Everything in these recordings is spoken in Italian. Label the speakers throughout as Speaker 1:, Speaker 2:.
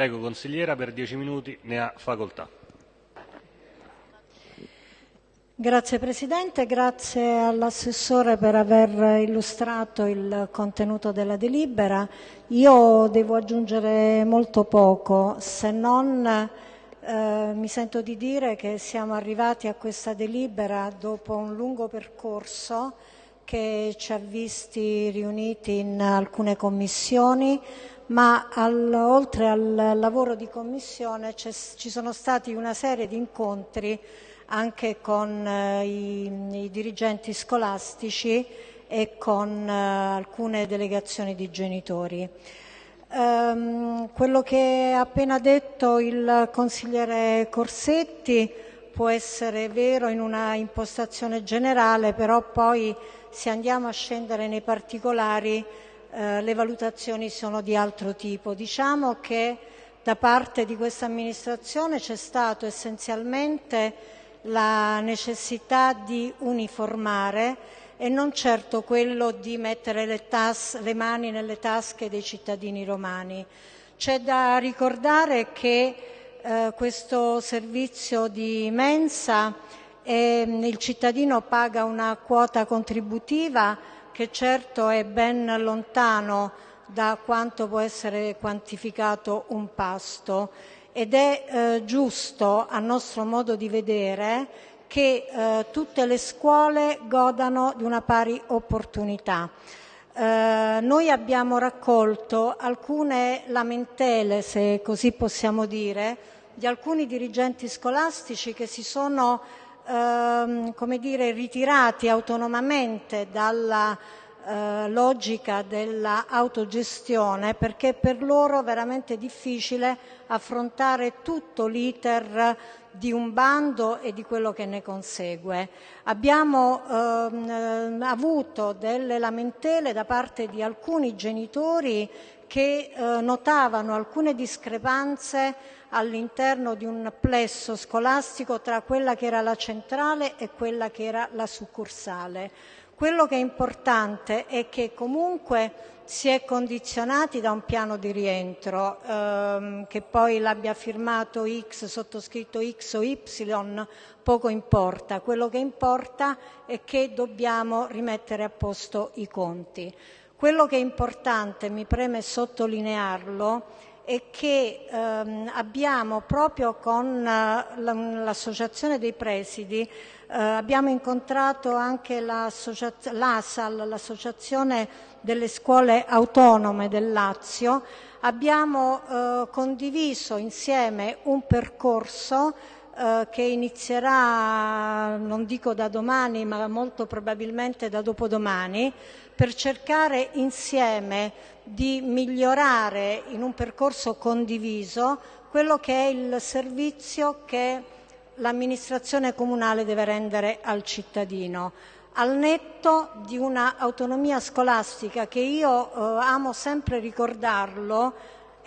Speaker 1: Prego consigliera, per dieci minuti ne ha facoltà.
Speaker 2: Grazie Presidente, grazie all'assessore per aver illustrato il contenuto della delibera. Io devo aggiungere molto poco, se non eh, mi sento di dire che siamo arrivati a questa delibera dopo un lungo percorso che ci ha visti riuniti in alcune commissioni, ma al, oltre al lavoro di commissione ci sono stati una serie di incontri anche con eh, i, i, dirigenti scolastici e con eh, alcune delegazioni di genitori. Um, quello che ha appena detto il consigliere Corsetti può essere vero in una impostazione generale, però poi se andiamo a scendere nei particolari eh, le valutazioni sono di altro tipo. Diciamo che da parte di questa amministrazione c'è stato essenzialmente la necessità di uniformare e non certo quello di mettere le, tas- le mani nelle tasche dei cittadini romani. C'è da ricordare che eh, questo servizio di mensa eh, il cittadino paga una quota contributiva che certo è ben lontano da quanto può essere quantificato un pasto ed è eh, giusto, a nostro modo di vedere, che eh, tutte le scuole godano di una pari opportunità. Eh, noi abbiamo raccolto alcune lamentele, se così possiamo dire, di alcuni dirigenti scolastici che si sono ehm, come dire, ritirati autonomamente dalla logica dell'autogestione perché per loro è veramente difficile affrontare tutto l'iter di un bando e di quello che ne consegue. Abbiamo ehm, avuto delle lamentele da parte di alcuni genitori che eh, notavano alcune discrepanze all'interno di un plesso scolastico tra quella che era la centrale e quella che era la succursale. Quello che è importante è che comunque si è condizionati da un piano di rientro, ehm, che poi l'abbia firmato X, sottoscritto X o Y, poco importa. Quello che importa è che dobbiamo rimettere a posto i conti. Quello che è importante, mi preme sottolinearlo, è che ehm, abbiamo proprio con eh, l'associazione dei presidi eh, abbiamo incontrato anche l'ASAL, l'associazione delle scuole autonome del Lazio, abbiamo eh, condiviso insieme un percorso eh, che inizierà, non dico da domani, ma molto probabilmente da dopodomani, per cercare insieme di migliorare in un percorso condiviso quello che è il servizio che l'amministrazione comunale deve rendere al cittadino, al netto di un'autonomia scolastica che io eh, amo sempre ricordarlo,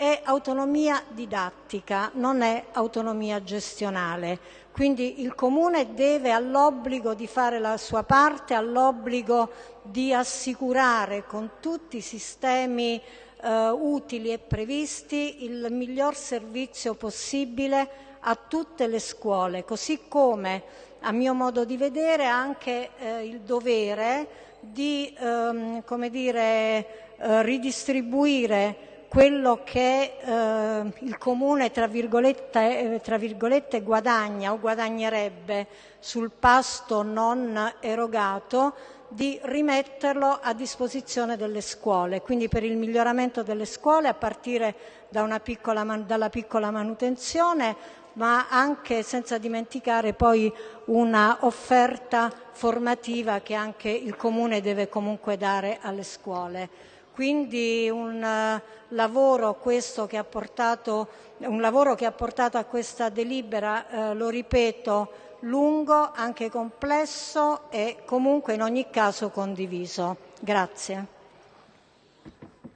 Speaker 2: è autonomia didattica, non è autonomia gestionale. Quindi il Comune deve all'obbligo di fare la sua parte, all'obbligo di assicurare con tutti i sistemi eh, utili e previsti il miglior servizio possibile a tutte le scuole, così come a mio modo di vedere anche eh, il dovere di ehm, dire, eh, ridistribuire quello che eh, il comune tra virgolette, eh, tra virgolette, guadagna o guadagnerebbe sul pasto non erogato di rimetterlo a disposizione delle scuole, quindi per il miglioramento delle scuole a partire da piccola, dalla piccola manutenzione ma anche senza dimenticare poi una offerta formativa che anche il Comune deve comunque dare alle scuole. Quindi un, uh, lavoro, che ha portato, un lavoro che ha portato a questa delibera, uh, lo ripeto, lungo, anche complesso e comunque in ogni caso condiviso. Grazie.